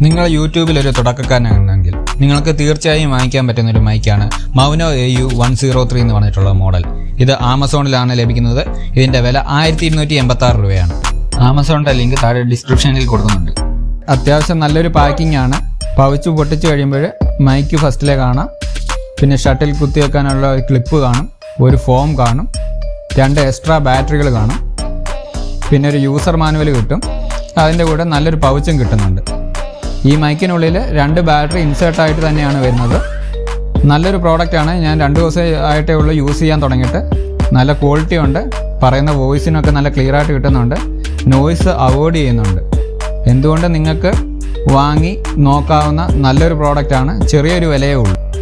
നിങ്ങൾ യൂട്യൂബിൽ ഒരു തുടക്കക്കാരനാണെങ്കിൽ നിങ്ങൾക്ക് തീർച്ചയായും വാങ്ങിക്കാൻ പറ്റുന്ന ഒരു മൈക്കാണ് Maono A U one zero three എന്ന് പറഞ്ഞിട്ടുള്ള മോഡൽ. ഇത് ആമസോണിലാണ് ലഭിക്കുന്നത്. ഇതിന്റെ വില ആയിരത്തി ഇരുന്നൂറ്റി എൺപത്തി ആറ് രൂപയാണ്. ആമസോണിന്റെ ലിങ്ക് താഴെ ഡിസ്ക്രിപ്ഷനിൽ കൊടുക്കുന്നുണ്ട്. അത്യാവശ്യം നല്ലൊരു പാക്കിംഗ് ആണ് പവിച്ചു പൊട്ടിച്ചു കഴിയുമ്പോൾ മൈക്ക് ഫസ്റ്റിലെ കാണാം. പിന്നെ ഷട്ടിൽ കുത്തി വെക്കാനുള്ള ഒരു ക്ലിപ്പ് കാണും. ഒരു ഫോം കാണും. രണ്ട് എക്സ്ട്രാ ബാറ്ററികൾ കാണും. പിന്നെ ഒരു യൂസർ മാനുവൽ കിട്ടും. അതിന്റെ കൂടെ നല്ലൊരു പൗച്ചും കിട്ടുന്നുണ്ട്. ഈ മൈക്കിനുള്ളിൽ രണ്ട് ബാറ്ററി ഇൻസേർട്ട് ആയിട്ട് തന്നെയാണ് വരുന്നത്. നല്ലൊരു പ്രോഡക്റ്റാണ്. ഞാൻ രണ്ട് ദിവസം ആയിട്ടേ ഉള്ളൂ യൂസ് ചെയ്യാൻ തുടങ്ങിയിട്ട്. നല്ല ക്വാളിറ്റി ഉണ്ട്. പറയുന്ന വോയിസിനൊക്കെ നല്ല ക്ലിയർ ആയിട്ട് കിട്ടുന്നുണ്ട്. നോയിസ് അവോയ്ഡ് ചെയ്യുന്നുണ്ട്. എന്തുകൊണ്ട് നിങ്ങൾക്ക് വാങ്ങി നോക്കാവുന്ന നല്ലൊരു പ്രോഡക്റ്റാണ്. ചെറിയൊരു വിലയേ ഉള്ളൂ.